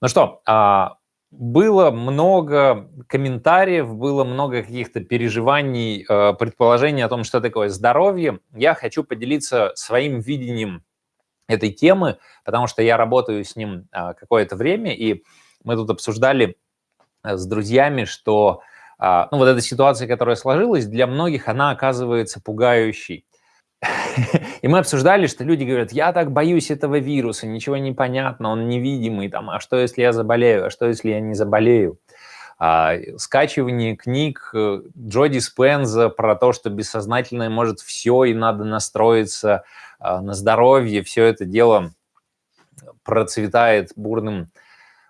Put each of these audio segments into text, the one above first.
Ну что, а, было много комментариев, было много каких-то переживаний, э, предположений о том, что такое здоровье. Я хочу поделиться своим видением этой темы, потому что я работаю с ним а, какое-то время, и мы тут обсуждали э, с друзьями, что а, ну, вот эта ситуация, которая сложилась, для многих она оказывается пугающей. И мы обсуждали, что люди говорят, я так боюсь этого вируса, ничего не понятно, он невидимый, там, а что, если я заболею, а что, если я не заболею? А, скачивание книг э, Джоди Спенза про то, что бессознательное может все, и надо настроиться а, на здоровье, все это дело процветает бурным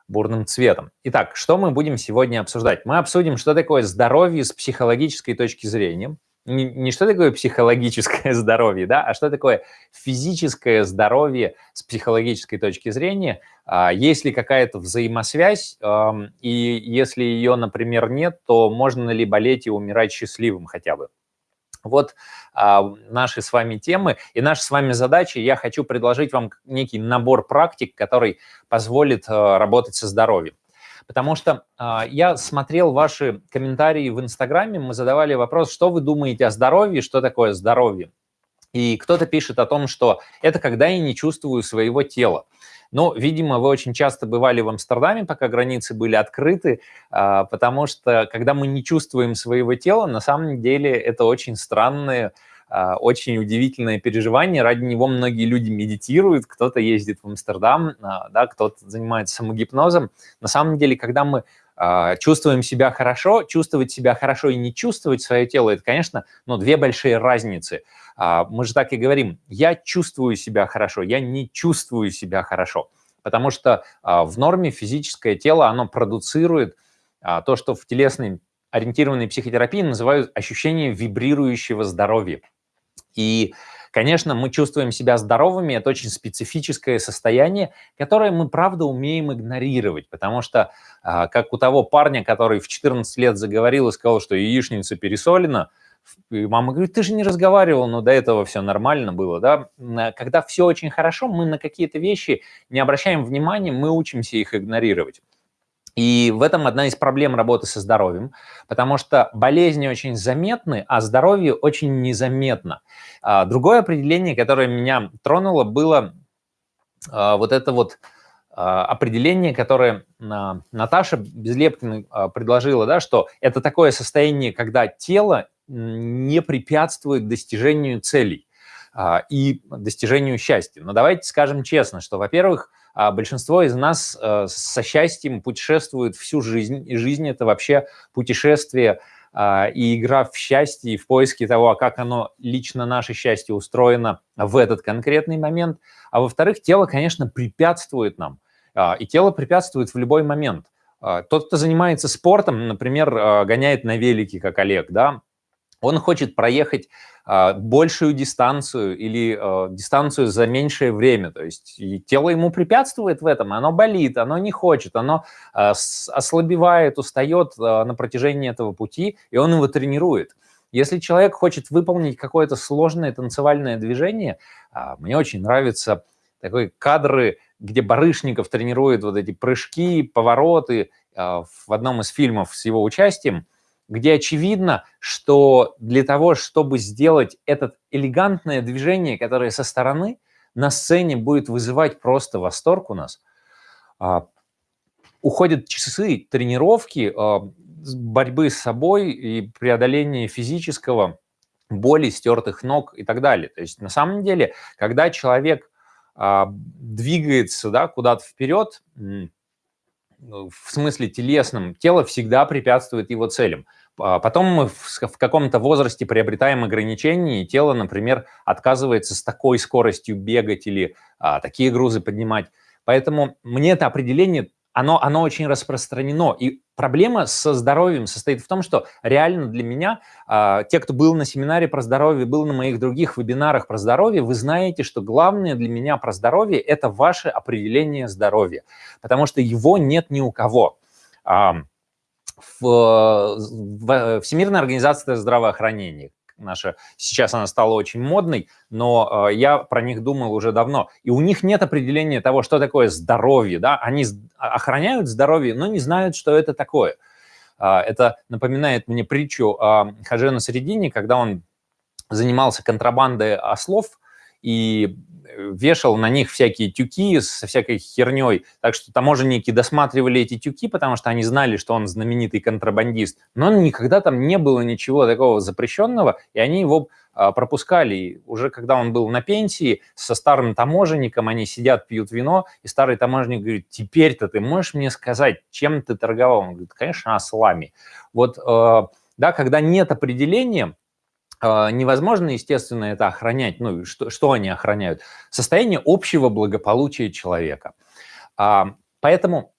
бурным цветом. Итак, что мы будем сегодня обсуждать? Мы обсудим, что такое здоровье с психологической точки зрения. Не, не что такое психологическое здоровье, да, а что такое физическое здоровье с психологической точки зрения. А, есть ли какая-то взаимосвязь, и если ее, например, нет, то можно ли болеть и умирать счастливым хотя бы? Вот а, наши с вами темы и наша с вами задача. Я хочу предложить вам некий набор практик, который позволит а, работать со здоровьем. Потому что а, я смотрел ваши комментарии в Инстаграме, мы задавали вопрос, что вы думаете о здоровье, что такое здоровье. И кто-то пишет о том, что это когда я не чувствую своего тела. Но, видимо, вы очень часто бывали в Амстердаме, пока границы были открыты, а, потому что, когда мы не чувствуем своего тела, на самом деле это очень странное, очень удивительное переживание. Ради него многие люди медитируют, кто-то ездит в Амстердам, а, да, кто-то занимается самогипнозом. На самом деле, когда мы чувствуем себя хорошо, чувствовать себя хорошо и не чувствовать свое тело, это, конечно, ну, две большие разницы. А, мы же так и говорим, я чувствую себя хорошо, я не чувствую себя хорошо, потому что а, в норме физическое тело, оно продуцирует а, то, что в телесной ориентированной психотерапии называют ощущение вибрирующего здоровья. И, конечно, мы чувствуем себя здоровыми, это очень специфическое состояние, которое мы, правда, умеем игнорировать, потому что, как у того парня, который в 14 лет заговорил и сказал, что яичница пересолена, и мама говорит, ты же не разговаривал, но до этого все нормально было, да. Когда все очень хорошо, мы на какие-то вещи не обращаем внимания, мы учимся их игнорировать. И в этом одна из проблем работы со здоровьем, потому что болезни очень заметны, а здоровье очень незаметно. А, другое определение, которое меня тронуло, было а, вот это вот а, определение, которое Наташа Безлепкина предложила, да, что это такое состояние, когда тело не препятствует достижению целей и достижению счастья. Но давайте скажем честно, что, во-первых, а, большинство из нас а, со счастьем путешествует всю жизнь, и жизнь – это вообще путешествие и игра в счастье, и в поиске того, как оно лично наше счастье устроено в этот конкретный момент. А во-вторых, тело, конечно, препятствует нам, и тело препятствует в любой момент. Тот, кто занимается спортом, например, гоняет на велике, как Олег, да, он хочет проехать а, большую дистанцию или а, дистанцию за меньшее время. То есть тело ему препятствует в этом, оно болит, оно не хочет, оно а, ослабевает, устает а, на протяжении этого пути, и он его тренирует. Если человек хочет выполнить какое-то сложное танцевальное движение, а, мне очень нравятся такой кадры, где Барышников тренирует вот эти прыжки, повороты а, в одном из фильмов с его участием – где очевидно, что для того, чтобы сделать это элегантное движение, которое со стороны на сцене будет вызывать просто восторг у нас, а, уходят часы тренировки, а, борьбы с собой и преодоления физического, боли, стертых ног и так далее. То есть на самом деле, когда человек а, двигается да, куда-то вперед, в смысле телесном, тело всегда препятствует его целям. А потом мы в каком-то возрасте приобретаем ограничения, и тело, например, отказывается с такой скоростью бегать или а, такие грузы поднимать. Поэтому мне это определение, оно, оно очень распространено. И проблема со здоровьем состоит в том, что реально для меня, а, те, кто был на семинаре про здоровье, был на моих других вебинарах про здоровье, вы знаете, что главное для меня про здоровье – это ваше определение здоровья, потому что его нет ни у кого в, в Всемирная организация здравоохранения, наша, сейчас она стала очень модной, но э, я про них думал уже давно. И у них нет определения того, что такое здоровье, да, они охраняют здоровье, но не знают, что это такое. Э, это напоминает мне притчу о Хаже на Средине, когда он занимался контрабандой ослов, и вешал на них всякие тюки со всякой херней, так что таможенники досматривали эти тюки, потому что они знали, что он знаменитый контрабандист, но никогда там не было ничего такого запрещенного, и они его а, пропускали. И уже когда он был на пенсии, со старым таможенником они сидят, пьют вино, и старый таможенник говорит, теперь-то ты можешь мне сказать, чем ты торговал? Он говорит, конечно, ослами. Вот, э, да, когда нет определения, невозможно, естественно, это охранять. Ну, что, что они охраняют? Состояние общего благополучия человека. А, поэтому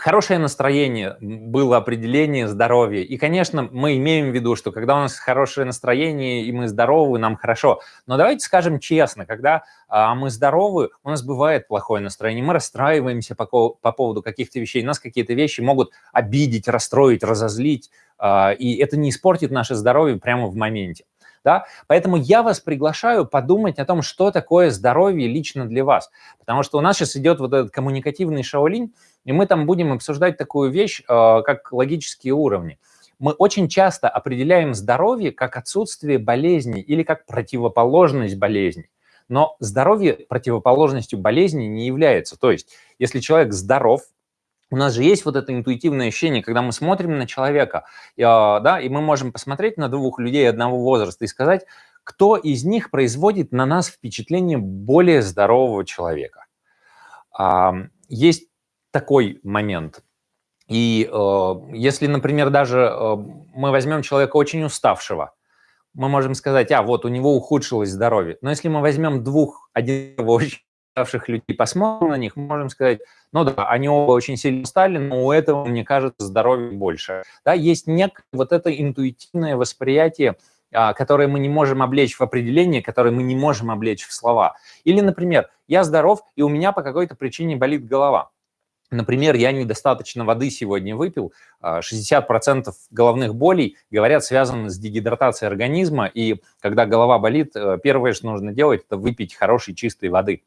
хорошее настроение было определение здоровья. И, конечно, мы имеем в виду, что когда у нас хорошее настроение и мы здоровы, нам хорошо. Но давайте скажем честно, когда а, мы здоровы, у нас бывает плохое настроение, мы расстраиваемся по, по поводу каких-то вещей, нас какие-то вещи могут обидеть, расстроить, разозлить, а, и это не испортит наше здоровье прямо в моменте. Да? Поэтому я вас приглашаю подумать о том, что такое здоровье лично для вас. Потому что у нас сейчас идет вот этот коммуникативный шаолинь, и мы там будем обсуждать такую вещь, а, как логические уровни. Мы очень часто определяем здоровье как отсутствие болезни или как противоположность болезни. Но здоровье противоположностью болезни не является. То есть, если человек здоров, у нас же есть вот это интуитивное ощущение, когда мы смотрим на человека, а, да, и мы можем посмотреть на двух людей одного возраста и сказать, кто из них производит на нас впечатление более здорового человека. Есть такой момент. И э, если, например, даже мы возьмем человека очень уставшего, мы можем сказать, а вот у него ухудшилось здоровье. Но если мы возьмем двух одинаково очень уставших людей, посмотрим на них, можем сказать, ну да, они оба очень сильно устали, но у этого, мне кажется, здоровье больше. Да, есть некое вот это интуитивное восприятие, а, которое мы не можем облечь в определение, которое мы не можем облечь в слова. Или, например, я здоров, и у меня по какой-то причине болит голова. Например, я недостаточно воды сегодня выпил, 60% а, головных болей, говорят, связаны с дегидратацией организма, и когда голова болит, э, первое, что нужно делать, это выпить хорошей чистой воды.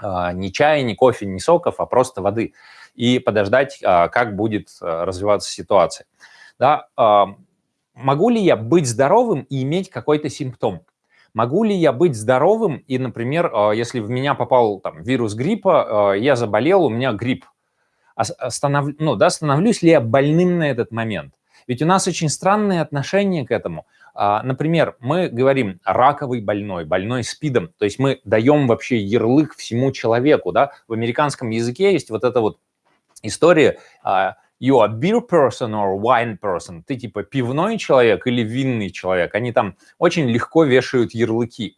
А, ни чая, ни кофе, ни соков, а просто воды. И подождать, а, как будет а, развиваться ситуация. Да, могу ли я быть здоровым и иметь какой-то симптом? Могу ли я быть здоровым и, например, если в меня попал там, вирус гриппа, я заболел, у меня грипп, останов... ну, да, становлюсь ли я больным на этот момент? Ведь у нас очень странные отношения к этому – например, мы говорим раковый больной, больной СПИДом, то есть мы даем вообще ярлык всему человеку, да, в американском языке есть вот эта вот история а, you are beer person or wine person, ты типа пивной человек или винный человек, они там очень легко вешают ярлыки.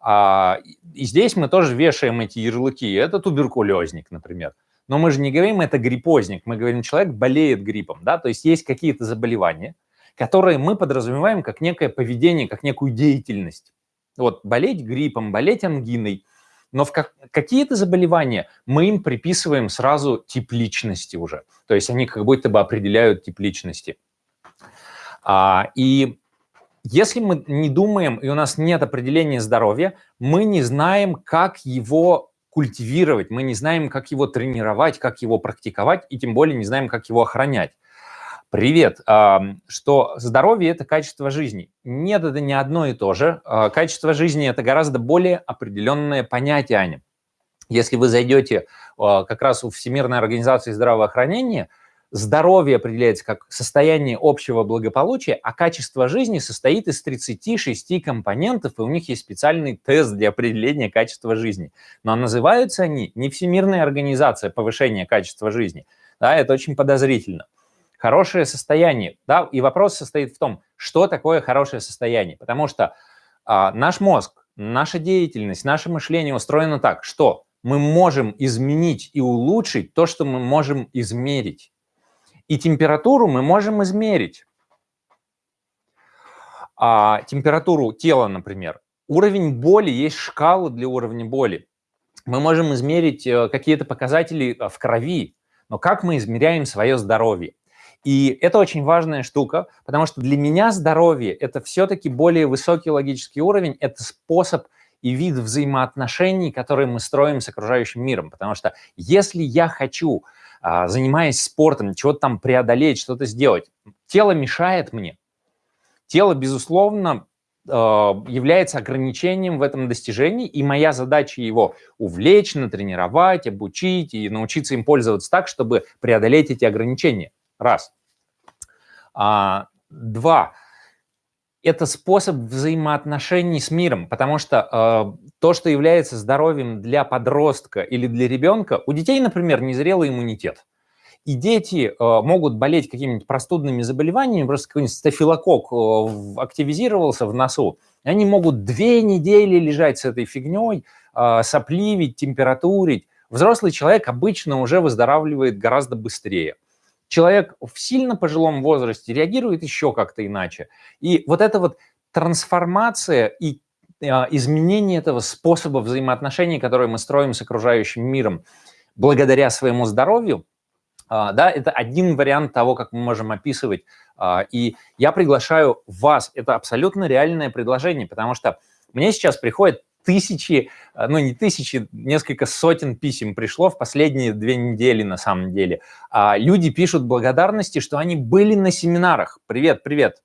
А, и здесь мы тоже вешаем эти ярлыки, это туберкулезник, например. Но мы же не говорим, это гриппозник, мы говорим, человек болеет гриппом, да, то есть есть какие-то заболевания, которые мы подразумеваем как некое поведение, как некую деятельность. Вот болеть гриппом, болеть ангиной. Но как, какие-то заболевания мы им приписываем сразу тип личности уже. То есть они как будто бы определяют тип личности. А, и если мы не думаем, и у нас нет определения здоровья, мы не знаем, как его культивировать, мы не знаем, как его тренировать, как его практиковать, и тем более не знаем, как его охранять. Привет. Что здоровье – это качество жизни. Нет, это не одно и то же. А, качество жизни – это гораздо более определенное понятие, Аня. Если вы зайдете а, как раз у Всемирной организации здравоохранения, здоровье определяется как состояние общего благополучия, а качество жизни состоит из 36 компонентов, и у них есть специальный тест для определения качества жизни. Но называются они не Всемирная организация повышения качества жизни. Да, это очень подозрительно хорошее состояние. Да? И вопрос состоит в том, что такое хорошее состояние. Потому что а, наш мозг, наша деятельность, наше мышление устроено так, что мы можем изменить и улучшить то, что мы можем измерить. И температуру мы можем измерить. А, температуру тела, например. Уровень боли, есть шкала для уровня боли. Мы можем измерить э, какие-то показатели э, в крови, но как мы измеряем свое здоровье? И это очень важная штука, потому что для меня здоровье – это все-таки более высокий логический уровень, это способ и вид взаимоотношений, которые мы строим с окружающим миром. Потому что если я хочу, а, занимаясь спортом, чего-то там преодолеть, что-то сделать, тело мешает мне. Тело, безусловно, а, является ограничением в этом достижении, и моя задача его увлечь, натренировать, обучить и научиться им пользоваться так, чтобы преодолеть эти ограничения. Раз. А, два это способ взаимоотношений с миром, потому что э, то, что является здоровьем для подростка или для ребенка, у детей, например, незрелый иммунитет. И дети э, могут болеть какими-нибудь простудными заболеваниями, просто какой-нибудь стафилокок э, активизировался в носу, и они могут две недели лежать с этой фигней, э, сопливить, температурить. Взрослый человек обычно уже выздоравливает гораздо быстрее человек в сильно пожилом возрасте реагирует еще как-то иначе. И вот эта вот трансформация и а, изменение этого способа взаимоотношений, которые мы строим с окружающим миром, благодаря своему здоровью, а, да, это один вариант того, как мы можем описывать. А, и я приглашаю вас, это абсолютно реальное предложение, потому что мне сейчас приходит тысячи, э, ну не тысячи, несколько сотен писем пришло в последние две недели на самом деле. А люди пишут благодарности, что они были на семинарах. Привет, привет.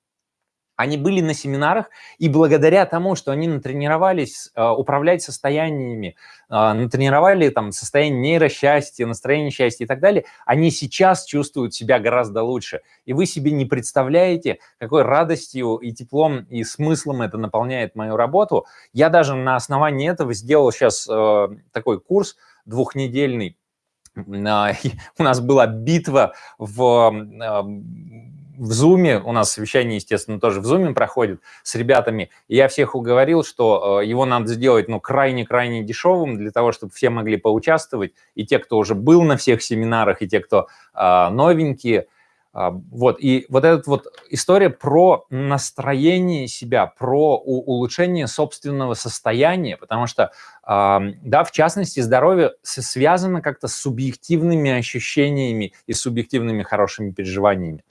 Они были на семинарах, и благодаря тому, что они натренировались э, управлять состояниями, э, натренировали там состояние нейросчастья, настроение счастья и так далее, они сейчас чувствуют себя гораздо лучше. И вы себе не представляете, какой радостью и теплом и смыслом это наполняет мою работу. Я даже на основании этого сделал сейчас э, такой курс двухнедельный. У нас была битва в в Zoom, у нас совещание, естественно, тоже в Zoom проходит с ребятами, и я всех уговорил, что э, его надо сделать, ну, крайне-крайне дешевым для того, чтобы все могли поучаствовать, и те, кто уже был на всех семинарах, и те, кто э, новенькие, э, вот, и вот эта вот история про настроение себя, про улучшение собственного состояния, потому что, да, в частности, здоровье связано как-то с субъективными ощущениями и субъективными хорошими переживаниями.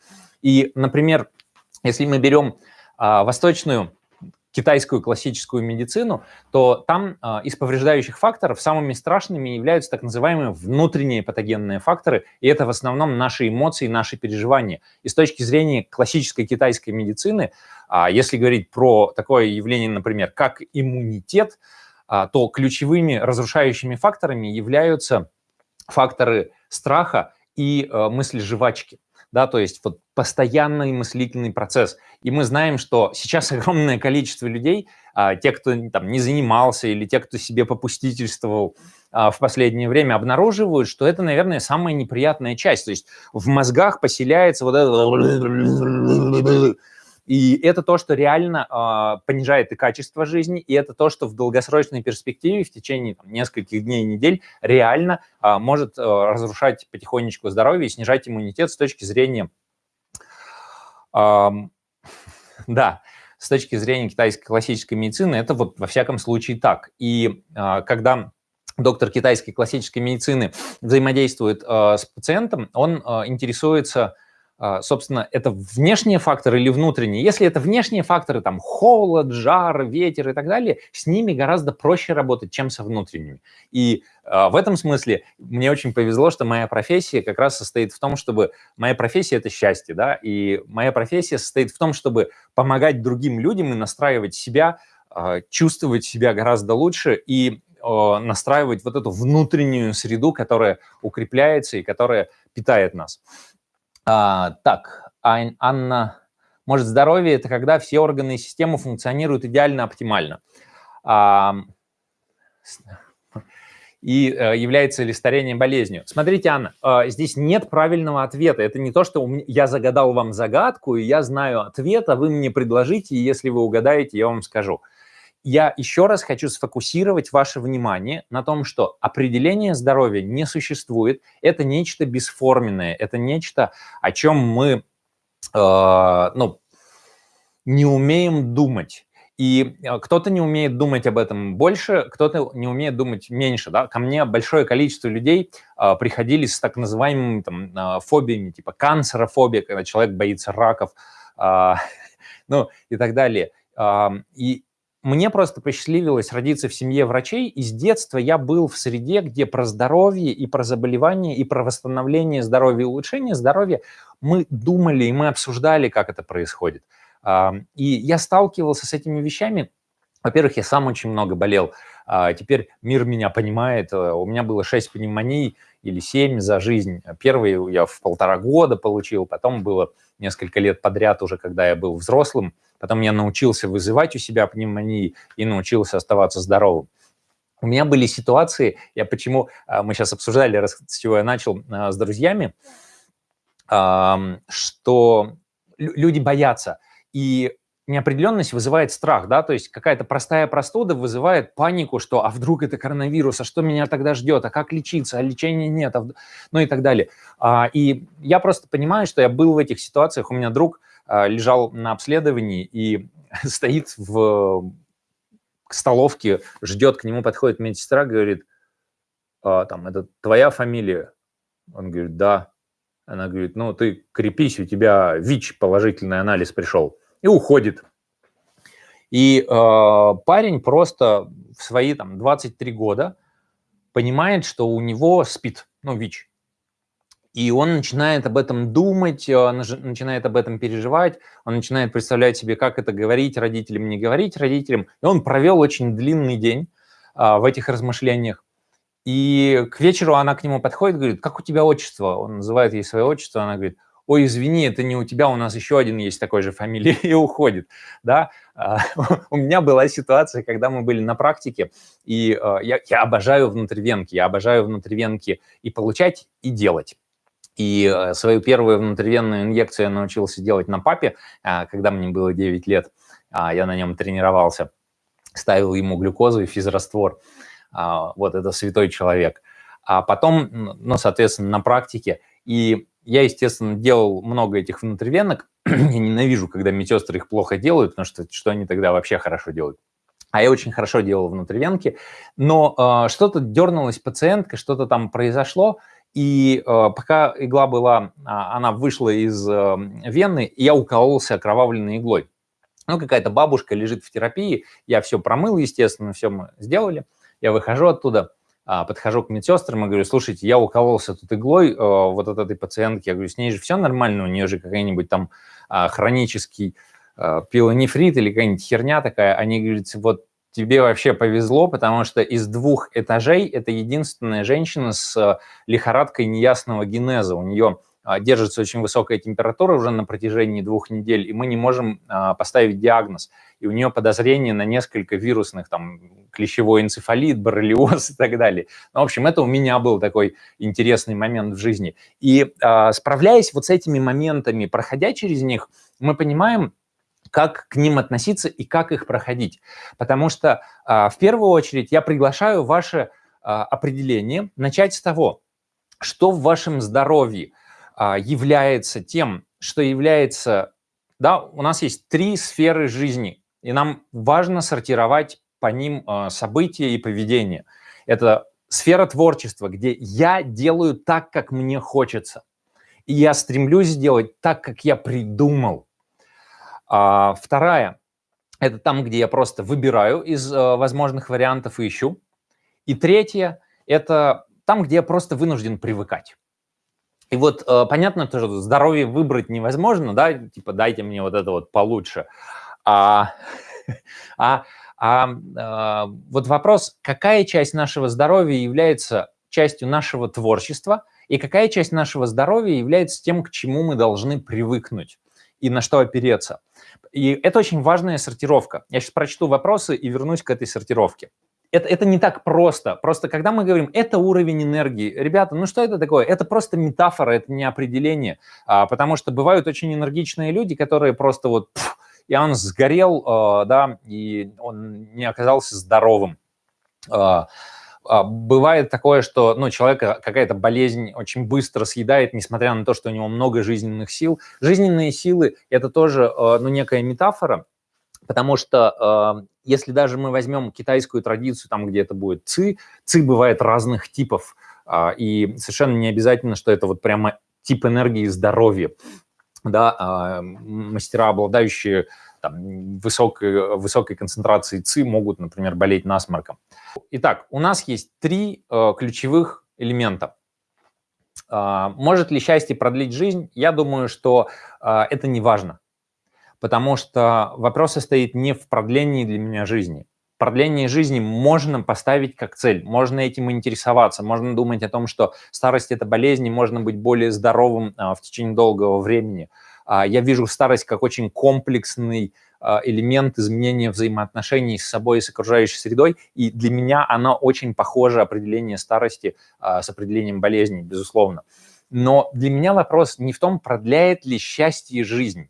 И, например, если мы берем а, восточную китайскую классическую медицину, то там а, из повреждающих факторов самыми страшными являются так называемые внутренние патогенные факторы, и это в основном наши эмоции, наши переживания. И с точки зрения классической китайской медицины, а, если говорить про такое явление, например, как иммунитет, а, то ключевыми разрушающими факторами являются факторы страха и а, мысли жвачки да, то есть вот постоянный мыслительный процесс. И мы знаем, что сейчас огромное количество людей, а, те, кто там не занимался или те, кто себе попустительствовал а, в последнее время, обнаруживают, что это, наверное, самая неприятная часть. То есть в мозгах поселяется вот это и это то, что реально э, понижает и качество жизни, и это то, что в долгосрочной перспективе, в течение там, нескольких дней, недель, реально э, может э, разрушать потихонечку здоровье и снижать иммунитет с точки зрения, э, да, с точки зрения китайской классической медицины, это вот во всяком случае так. И э, когда доктор китайской классической медицины взаимодействует э, с пациентом, он э, интересуется собственно, это внешние факторы или внутренние. Если это внешние факторы, там холод, жар, ветер и так далее, с ними гораздо проще работать, чем со внутренними. И э, в этом смысле мне очень повезло, что моя профессия как раз состоит в том, чтобы... Моя профессия – это счастье, да, и моя профессия состоит в том, чтобы помогать другим людям и настраивать себя, э, чувствовать себя гораздо лучше и настраивать вот эту внутреннюю среду, которая укрепляется и которая питает нас. А, так, Анна, может, здоровье – это когда все органы и системы функционируют идеально, оптимально. А, и э, является ли старение болезнью? Смотрите, Анна, э, здесь нет правильного ответа. Это не то, что я загадал вам загадку, и я знаю ответ, а вы мне предложите, и если вы угадаете, я вам скажу я еще раз хочу сфокусировать ваше внимание на том, что определение здоровья не существует. Это нечто бесформенное, это нечто, о чем мы э, ну, не умеем думать. И э, кто-то не умеет думать об этом больше, кто-то не умеет думать меньше. Да? Ко мне большое количество людей а, приходили с так называемыми там, а, фобиями, типа канцерофобия, когда человек боится раков, а, ну и так далее. И мне просто посчастливилось родиться в семье врачей, и с детства я был в среде, где про здоровье и про заболевания, и про восстановление здоровья, и улучшение здоровья мы думали и мы обсуждали, как это происходит. И я сталкивался с этими вещами. Во-первых, я сам очень много болел. А теперь мир меня понимает. Э, у меня было 6 пневмоний или 7 за жизнь. Первый я в полтора года получил, потом было несколько лет подряд уже, когда я был взрослым. Потом я научился вызывать у себя пневмонии и научился оставаться здоровым. У меня были ситуации, я почему, а, мы сейчас обсуждали, с чего я начал, а, с друзьями, что люди боятся. И неопределенность вызывает страх, да, то есть какая-то простая простуда вызывает панику, что а вдруг это коронавирус, а что меня тогда ждет, а как лечиться, а лечения нет, а... ну и так далее. А, и я просто понимаю, что я был в этих ситуациях, у меня друг лежал на обследовании и стоит в столовке, ждет, к нему подходит медсестра, говорит, а, там, это твоя фамилия? Он говорит, да. Она говорит, ну ты крепись, у тебя ВИЧ положительный анализ пришел и уходит. И э, парень просто в свои там 23 года понимает, что у него спит, ну, ВИЧ. И он начинает об этом думать, э, начинает об этом переживать, он начинает представлять себе, как это говорить родителям, не говорить родителям. И он провел очень длинный день а, в этих размышлениях. И к вечеру она к нему подходит, говорит, как у тебя отчество? Он называет ей свое отчество, она говорит, ой, извини, это не у тебя, у нас еще один есть такой же фамилии, и уходит, да. А, у меня была ситуация, когда мы были на практике, и а, я, я обожаю внутривенки, я обожаю внутривенки и получать, и делать. И а, свою первую внутривенную инъекцию я научился делать на папе, когда мне было 9 лет. Я на нем тренировался, ставил ему глюкозу и физраствор. Вот это святой человек. А потом, ну, соответственно, на практике. И я, естественно, делал много этих внутривенок. я ненавижу, когда медсестры их плохо делают, потому что что они тогда вообще хорошо делают. А я очень хорошо делал внутривенки. Но э, что-то дернулась пациентка, что-то там произошло, и э, пока игла была, э, она вышла из э, вены, я укололся окровавленной иглой. Ну, какая-то бабушка лежит в терапии, я все промыл, естественно, все мы сделали. Я выхожу оттуда, а, подхожу к медсестрам и говорю, слушайте, я укололся тут иглой э, вот от этой пациентки, я говорю, с ней же все нормально, у нее же какая-нибудь там а, хронический а, пилонефрит или какая-нибудь херня такая. Они говорят, вот тебе вообще повезло, потому что из двух этажей это единственная женщина с лихорадкой неясного генеза. У нее держится очень высокая температура уже на протяжении двух недель, и мы не можем поставить диагноз. И у нее подозрение на несколько вирусных там клещевой энцефалит, боррелиоз и так далее. Ну, в общем, это у меня был такой интересный момент в жизни. И э, справляясь вот с этими моментами, проходя через них, мы понимаем, как к ним относиться и как их проходить. Потому что э, в первую очередь я приглашаю ваше э, определение начать с того, что в вашем здоровье э, является тем, что является... Да, у нас есть три сферы жизни, и нам важно сортировать по ним а, события и поведение. Это сфера творчества, где я делаю так, как мне хочется. И я стремлюсь сделать так, как я придумал. А вторая – это там, где я просто выбираю из а, возможных вариантов и ищу. И третье – это там, где я просто вынужден привыкать. И вот э, понятно, что здоровье выбрать невозможно, да, типа дайте мне вот это вот получше. А, а а, а вот вопрос, какая часть нашего здоровья является частью нашего творчества и какая часть нашего здоровья является тем, к чему мы должны привыкнуть и на что опереться. И это очень важная сортировка. Я сейчас прочту вопросы и вернусь к этой сортировке. Это, это не так просто. Просто когда мы говорим, это уровень энергии, ребята, ну что это такое? Это просто метафора, это не определение. А, потому что бывают очень энергичные люди, которые просто вот... Пфф, и он сгорел, э, да, и он не оказался здоровым. Э, бывает такое, что ну, человека какая-то болезнь очень быстро съедает, несмотря на то, что у него много жизненных сил. Жизненные силы – это тоже э, ну, некая метафора, Потому что э, если даже мы возьмем китайскую традицию, там, где это будет ци, ци бывает разных типов, э, и совершенно не обязательно, что это вот прямо тип энергии здоровья. Да, э, мастера, обладающие там, высокой, высокой концентрацией ЦИ, могут, например, болеть насморком. Итак, у нас есть три э, ключевых элемента. Э, может ли счастье продлить жизнь? Я думаю, что э, это не важно потому что вопрос состоит не в продлении для меня жизни. Продление жизни можно поставить как цель, можно этим интересоваться, можно думать о том, что старость – это болезнь, и можно быть более здоровым а, в течение долгого времени. А, я вижу старость как очень комплексный а, элемент изменения взаимоотношений с собой и с окружающей средой, и для меня она очень похожа определение старости с определением болезни, безусловно. Но для меня вопрос не в том, продляет ли счастье жизнь, а,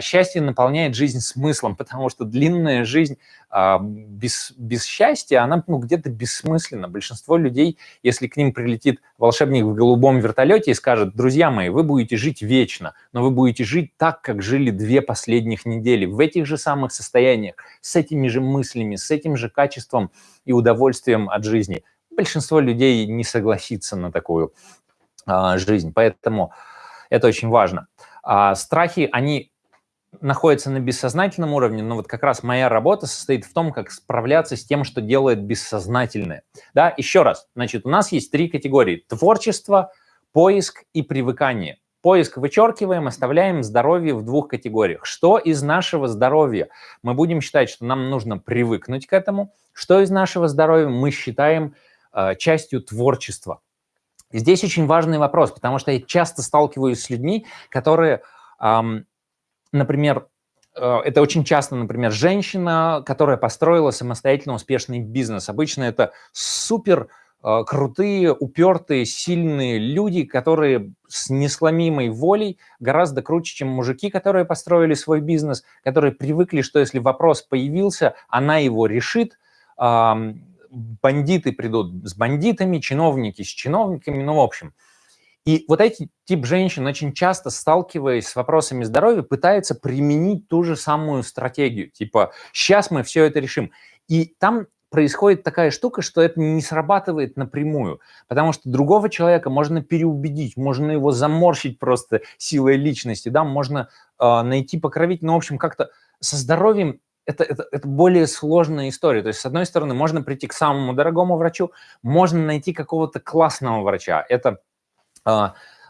счастье наполняет жизнь смыслом, потому что длинная жизнь а, без, без счастья, она ну, где-то бессмысленна. Большинство людей, если к ним прилетит волшебник в голубом вертолете и скажет, друзья мои, вы будете жить вечно, но вы будете жить так, как жили две последних недели, в этих же самых состояниях, с этими же мыслями, с этим же качеством и удовольствием от жизни. Большинство людей не согласится на такую а, жизнь, поэтому это очень важно. А страхи, они находится на бессознательном уровне, но вот как раз моя работа состоит в том, как справляться с тем, что делает бессознательное. Да, еще раз, значит, у нас есть три категории. Творчество, поиск и привыкание. Поиск вычеркиваем, оставляем здоровье в двух категориях. Что из нашего здоровья мы будем считать, что нам нужно привыкнуть к этому, что из нашего здоровья мы считаем э, частью творчества. Здесь очень важный вопрос, потому что я часто сталкиваюсь с людьми, которые эм, например, э, это очень часто, например, женщина, которая построила самостоятельно успешный бизнес. Обычно это супер э, крутые, упертые, сильные люди, которые с несломимой волей гораздо круче, чем мужики, которые построили свой бизнес, которые привыкли, что если вопрос появился, она его решит, бандиты придут с бандитами, чиновники с чиновниками, ну, в общем – и вот эти тип женщин, очень часто сталкиваясь с вопросами здоровья, пытаются применить ту же самую стратегию. Типа, сейчас мы все это решим. И там происходит такая штука, что это не срабатывает напрямую, потому что другого человека можно переубедить, можно его заморщить просто силой личности, да, можно э, найти покровить, но, в общем, как-то со здоровьем это, это, это более сложная история. То есть, с одной стороны, можно прийти к самому дорогому врачу, можно найти какого-то классного врача. Это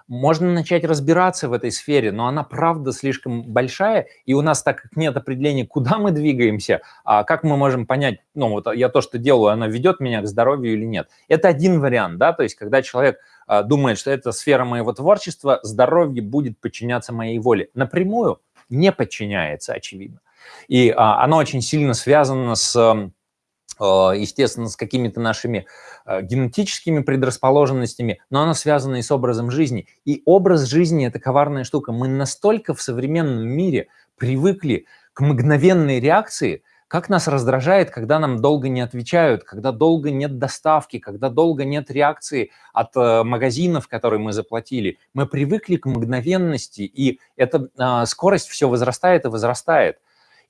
можно начать разбираться в этой сфере, но она правда слишком большая, и у нас так как нет определения, куда мы двигаемся, а как мы можем понять, ну вот я то, что делаю, оно ведет меня к здоровью или нет. Это один вариант, да, то есть когда человек а, думает, что это сфера моего творчества, здоровье будет подчиняться моей воле. Напрямую не подчиняется, очевидно. И а, оно очень сильно связано с а, естественно, с какими-то нашими а, генетическими предрасположенностями, но оно связано и с образом жизни. И образ жизни – это коварная штука. Мы настолько в современном мире привыкли к мгновенной реакции, как нас раздражает, когда нам долго не отвечают, когда долго нет доставки, когда долго нет реакции от э, магазинов, которые мы заплатили. Мы привыкли к мгновенности, и эта скорость все возрастает и возрастает.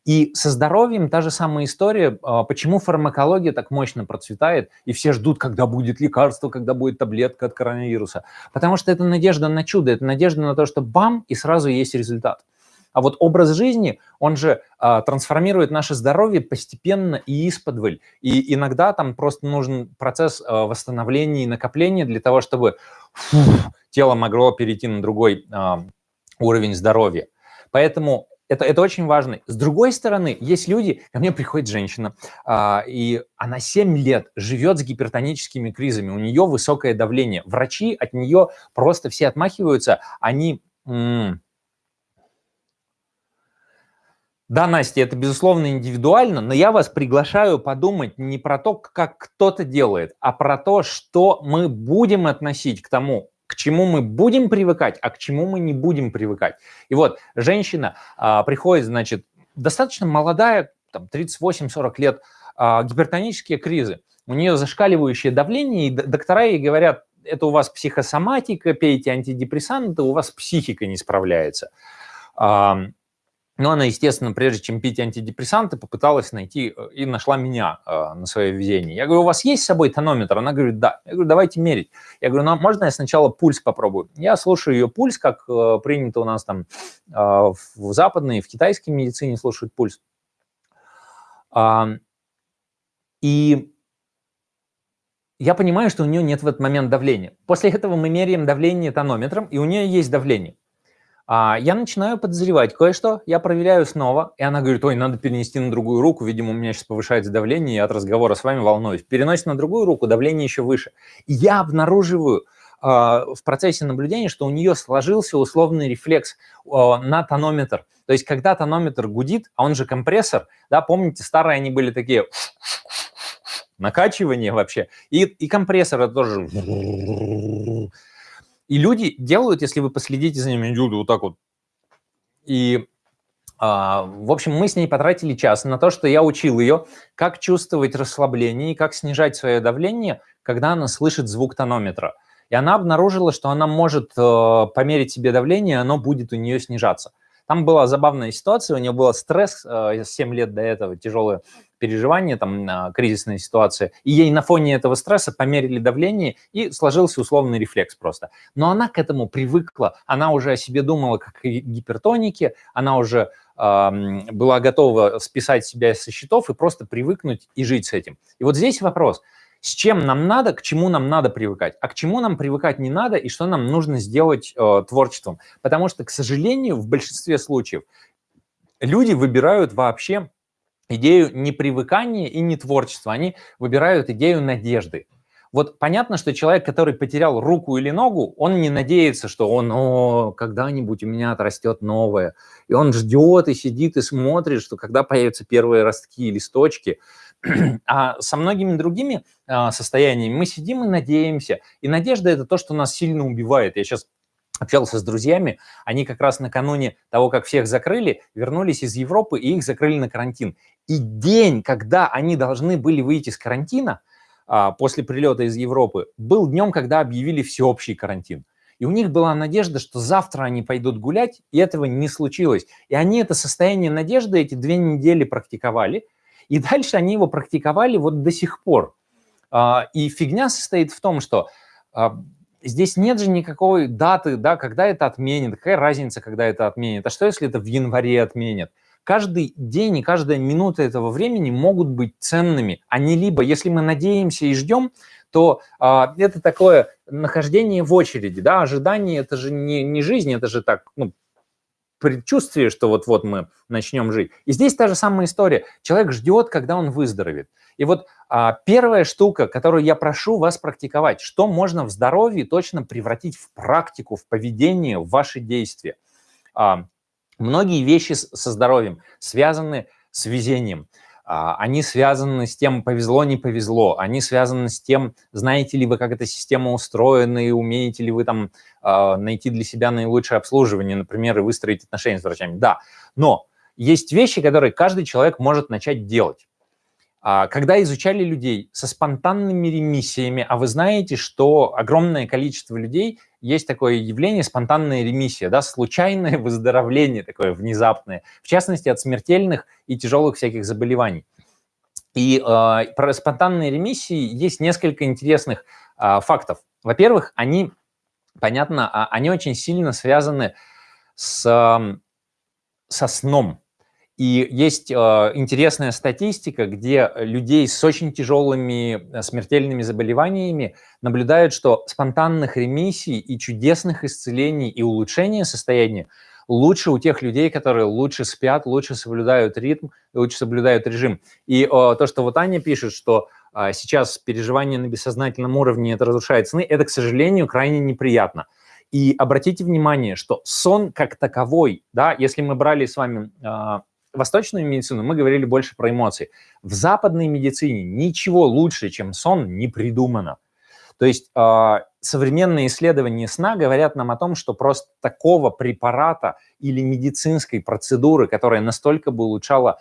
И со здоровьем та же самая история, а, почему фармакология так мощно процветает, и все ждут, когда будет лекарство, когда будет таблетка от коронавируса. Потому что это надежда на чудо, это надежда на то, что бам, и сразу есть результат. А вот образ жизни, он же а, трансформирует наше здоровье постепенно и исподволь. И иногда там просто нужен процесс а, восстановления и накопления для того, чтобы фу, тело могло перейти на другой а, уровень здоровья. Поэтому это, это очень важно. С другой стороны, есть люди, ко мне приходит женщина, а, и она 7 лет живет с гипертоническими кризами, у нее высокое давление. Врачи от нее просто все отмахиваются, они... Да, Настя, это, безусловно, индивидуально, но я вас приглашаю подумать не про то, как кто-то делает, а про то, что мы будем относить к тому, к чему мы будем привыкать, а к чему мы не будем привыкать. И вот женщина а, приходит, значит, достаточно молодая, там 38-40 лет, а, гипертонические кризы. У нее зашкаливающее давление, и доктора ей говорят, это у вас психосоматика, пейте антидепрессанты, у вас психика не справляется. А, но она, естественно, прежде чем пить антидепрессанты, попыталась найти э, и нашла меня э, на свое везение. Я говорю, у вас есть с собой тонометр? Она говорит, да. Я говорю, давайте мерить. Я говорю, ну, можно я сначала пульс попробую? Я слушаю ее пульс, как э, принято у нас там э, в западной, в китайской медицине слушают пульс. А, и я понимаю, что у нее нет в этот момент давления. После этого мы меряем давление тонометром, и у нее есть давление. А, я начинаю подозревать кое-что, я проверяю снова, и она говорит, ой, надо перенести на другую руку, видимо, у меня сейчас повышается давление, я от разговора с вами волнуюсь. Переносит на другую руку, давление еще выше. И я обнаруживаю а, в процессе наблюдения, что у нее сложился условный рефлекс а, на тонометр. То есть, когда тонометр гудит, а он же компрессор, да, помните, старые они были такие накачивание вообще, и, и компрессоры тоже и люди делают, если вы последите за ними, делают вот так вот. И, а, в общем, мы с ней потратили час на то, что я учил ее, как чувствовать расслабление и как снижать свое давление, когда она слышит звук тонометра. И она обнаружила, что она может э, померить себе давление, оно будет у нее снижаться. Там была забавная ситуация, у нее был стресс, 7 э, лет до этого, тяжелые переживания, там, кризисная ситуация, и ей на фоне этого стресса померили давление, и сложился условный рефлекс просто. Но она к этому привыкла, она уже о себе думала как о гипертонике, она уже э, была готова списать себя со счетов и просто привыкнуть и жить с этим. И вот здесь вопрос – с чем нам надо, к чему нам надо привыкать, а к чему нам привыкать не надо и что нам нужно сделать э, творчеством. Потому что, к сожалению, в большинстве случаев люди выбирают вообще идею не привыкания и не творчества, они выбирают идею надежды. Вот понятно, что человек, который потерял руку или ногу, он не надеется, что он, о, когда-нибудь у меня отрастет новое. И он ждет и сидит и смотрит, что когда появятся первые ростки, листочки. А со многими другими а, состояниями мы сидим и надеемся. И надежда – это то, что нас сильно убивает. Я сейчас общался с друзьями, они как раз накануне того, как всех закрыли, вернулись из Европы, и их закрыли на карантин. И день, когда они должны были выйти из карантина, а, после прилета из Европы, был днем, когда объявили всеобщий карантин. И у них была надежда, что завтра они пойдут гулять, и этого не случилось. И они это состояние надежды эти две недели практиковали – и дальше они его практиковали вот до сих пор. А, и фигня состоит в том, что а, здесь нет же никакой даты, да, когда это отменят, какая разница, когда это отменят, а что если это в январе отменят? Каждый день и каждая минута этого времени могут быть ценными. Они либо, если мы надеемся и ждем, то а, это такое нахождение в очереди, да, ожидание – это же не, не жизнь, это же так, ну, предчувствие, что вот-вот мы начнем жить. И здесь та же самая история. Человек ждет, когда он выздоровеет. И вот а, первая штука, которую я прошу вас практиковать, что можно в здоровье точно превратить в практику, в поведение, в ваши действия. А, многие вещи со здоровьем связаны с везением. А, они связаны с тем, повезло, не повезло, они связаны с тем, знаете ли вы, как эта система устроена, и умеете ли вы там найти для себя наилучшее обслуживание, например, и выстроить отношения с врачами. Да, но есть вещи, которые каждый человек может начать делать. А, когда изучали людей со спонтанными ремиссиями, а вы знаете, что огромное количество людей есть такое явление спонтанная ремиссия, да, случайное выздоровление такое внезапное, в частности от смертельных и тяжелых всяких заболеваний. И э, про спонтанные ремиссии есть несколько интересных э, фактов. Во-первых, они, понятно, а, они очень сильно связаны с, со сном. И есть э, интересная статистика, где людей с очень тяжелыми э, смертельными заболеваниями наблюдают, что спонтанных ремиссий и чудесных исцелений и улучшения состояния лучше у тех людей, которые лучше спят, лучше соблюдают ритм, лучше соблюдают режим. И то, что вот Аня пишет, что сейчас переживание на бессознательном уровне это разрушает сны, это, к сожалению, крайне неприятно. И обратите внимание, что сон как таковой, да, если мы брали с вами э, восточную медицину мы говорили больше про эмоции. В западной медицине ничего лучше, чем сон, не придумано. То есть э, современные исследования сна говорят нам о том, что просто такого препарата или медицинской процедуры, которая настолько бы улучшала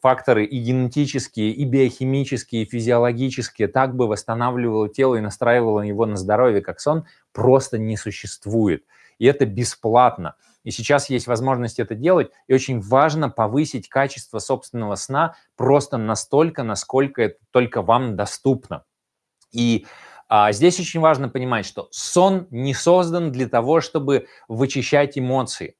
факторы и генетические, и биохимические, и физиологические, так бы восстанавливала тело и настраивала его на здоровье, как сон, просто не существует. И это бесплатно. и сейчас есть возможность это делать, и очень важно повысить качество собственного сна просто настолько, насколько это только вам доступно. И а, здесь очень важно понимать, что сон не создан для того, чтобы вычищать эмоции.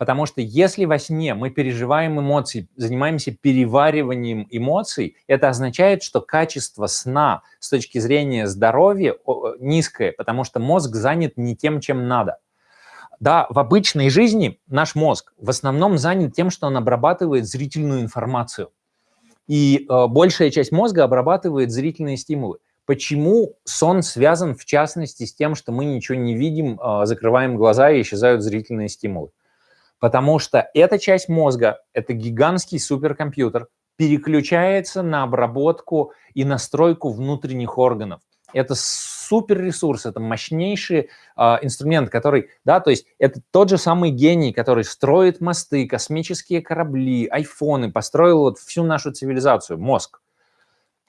Потому что если во сне мы переживаем эмоции, занимаемся перевариванием эмоций, это означает, что качество сна с точки зрения здоровья низкое, потому что мозг занят не тем, чем надо. Да, в обычной жизни наш мозг в основном занят тем, что он обрабатывает зрительную информацию. И э, большая часть мозга обрабатывает зрительные стимулы. Почему сон связан, в частности, с тем, что мы ничего не видим, э, закрываем глаза и исчезают зрительные стимулы? Потому что эта часть мозга, это гигантский суперкомпьютер, переключается на обработку и настройку внутренних органов. Это суперресурс, это мощнейший э, инструмент, который, да, то есть это тот же самый гений, который строит мосты, космические корабли, айфоны, построил вот всю нашу цивилизацию, мозг.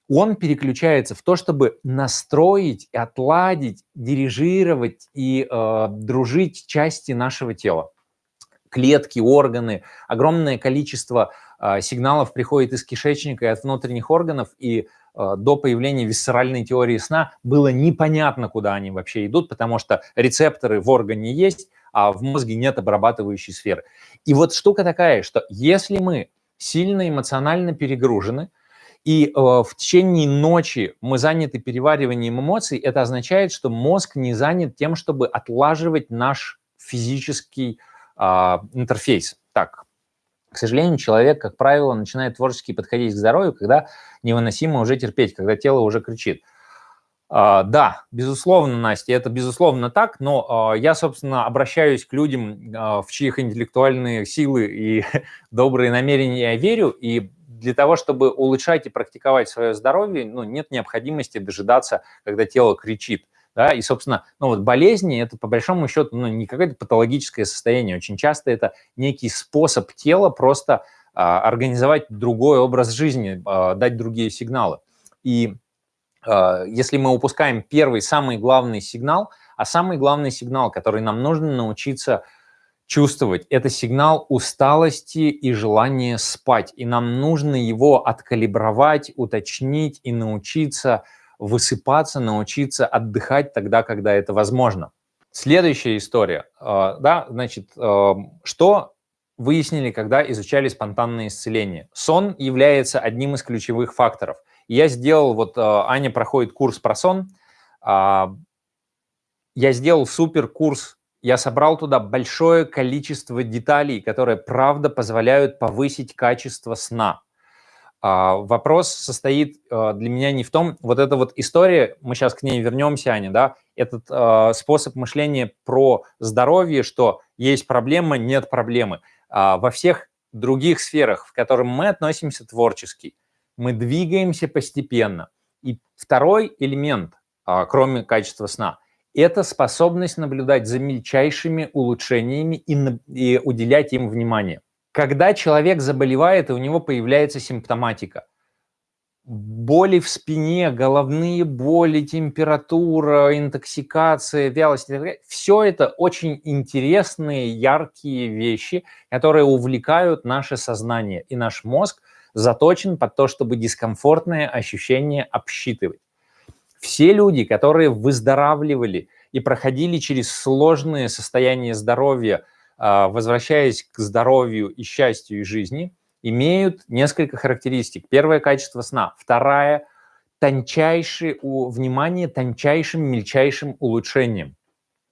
Он переключается в то, чтобы настроить, отладить, дирижировать и э, дружить части нашего тела клетки, органы, огромное количество э, сигналов приходит из кишечника и от внутренних органов, и э, до появления висцеральной теории сна было непонятно, куда они вообще идут, потому что рецепторы в органе есть, а в мозге нет обрабатывающей сферы. И вот штука такая, что если мы сильно эмоционально перегружены, и э, в течение ночи мы заняты перевариванием эмоций, это означает, что мозг не занят тем, чтобы отлаживать наш физический а, интерфейс. Так, к сожалению, человек, как правило, начинает творчески подходить к здоровью, когда невыносимо уже терпеть, когда тело уже кричит. Uh, да, безусловно, Настя, это безусловно так, но uh, я, собственно, обращаюсь к людям, в чьих интеллектуальные силы и добрые намерения я верю, и для того, чтобы улучшать и практиковать свое здоровье, ну, нет необходимости дожидаться, когда тело кричит. Да, и, собственно, ну вот болезни – это по большому счету ну, не какое-то патологическое состояние. Очень часто это некий способ тела просто а, организовать другой образ жизни, а, дать другие сигналы. И а, если мы упускаем первый, самый главный сигнал, а самый главный сигнал, который нам нужно научиться чувствовать, это сигнал усталости и желания спать. И нам нужно его откалибровать, уточнить и научиться – высыпаться, научиться отдыхать тогда, когда это возможно. Следующая история. А, да, значит, а, что выяснили, когда изучали спонтанное исцеление? Сон является одним из ключевых факторов. Я сделал, вот а, Аня проходит курс про сон, я сделал супер курс, я собрал туда большое количество деталей, которые, правда, позволяют повысить качество сна. А, вопрос состоит а, для меня не в том, вот эта вот история, мы сейчас к ней вернемся, Аня, да, этот а, способ мышления про здоровье, что есть проблема, нет проблемы. Во всех других сферах, в которых мы относимся творчески, мы двигаемся постепенно. И второй элемент, кроме качества сна, это способность наблюдать за мельчайшими улучшениями и, и уделять им внимание. Когда человек заболевает, и у него появляется симптоматика, боли в спине, головные боли, температура, интоксикация, вялость, все это очень интересные, яркие вещи, которые увлекают наше сознание. И наш мозг заточен под то, чтобы дискомфортные ощущения обсчитывать. Все люди, которые выздоравливали и проходили через сложные состояния здоровья, возвращаясь к здоровью и счастью и жизни, имеют несколько характеристик. Первое – качество сна. Вторая – тончайшее внимание тончайшим, мельчайшим улучшением.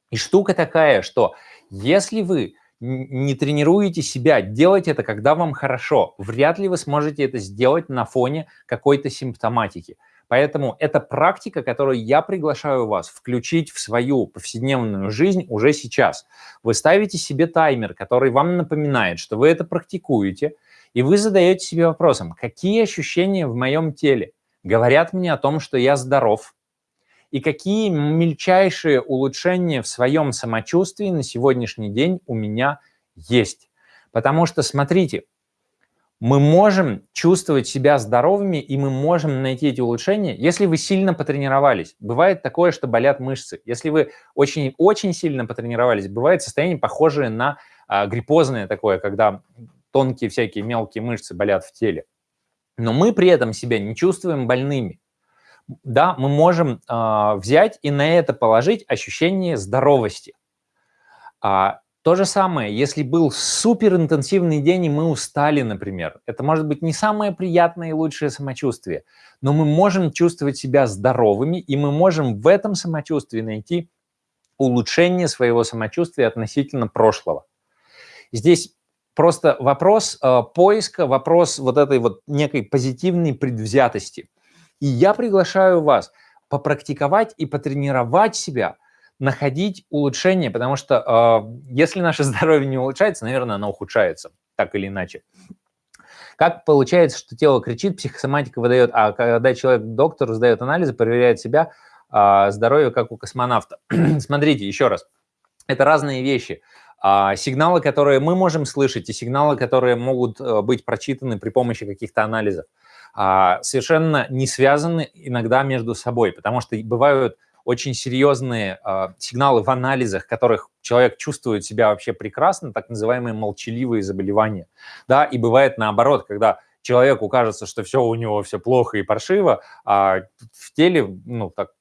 И штука такая, что если вы не тренируете себя делать это, когда вам хорошо, вряд ли вы сможете это сделать на фоне какой-то симптоматики. Поэтому это практика, которую я приглашаю вас включить в свою повседневную жизнь уже сейчас. Вы ставите себе таймер, который вам напоминает, что вы это практикуете, и вы задаете себе вопросом, какие ощущения в моем теле говорят мне о том, что я здоров, и какие мельчайшие улучшения в своем самочувствии на сегодняшний день у меня есть. Потому что, смотрите, мы можем чувствовать себя здоровыми, и мы можем найти эти улучшения, если вы сильно потренировались. Бывает такое, что болят мышцы. Если вы очень-очень сильно потренировались, бывает состояние, похожее на а, гриппозное такое, когда тонкие всякие мелкие мышцы болят в теле. Но мы при этом себя не чувствуем больными. Да, мы можем э, взять и на это положить ощущение здоровости. А, то же самое, если был суперинтенсивный день, и мы устали, например, это может быть не самое приятное и лучшее самочувствие, но мы можем чувствовать себя здоровыми, и мы можем в этом самочувствии найти улучшение своего самочувствия относительно прошлого. Здесь просто вопрос э, поиска, вопрос вот этой вот некой позитивной предвзятости. И я приглашаю вас попрактиковать и потренировать себя – находить улучшение, потому что э, если наше здоровье не улучшается, наверное, оно ухудшается, так или иначе. Как получается, что тело кричит, психосоматика выдает, а когда человек, доктор, сдает анализы, проверяет себя, э, здоровье как у космонавта. Смотрите, еще раз, это разные вещи. А, сигналы, которые мы можем слышать, и сигналы, которые могут э, быть прочитаны при помощи каких-то анализов, а, совершенно не связаны иногда между собой, потому что бывают очень серьезные э, сигналы в анализах, которых человек чувствует себя вообще прекрасно, так называемые молчаливые заболевания. Да, и бывает наоборот, когда человеку кажется, что все у него все плохо и паршиво, а в теле, ну, так,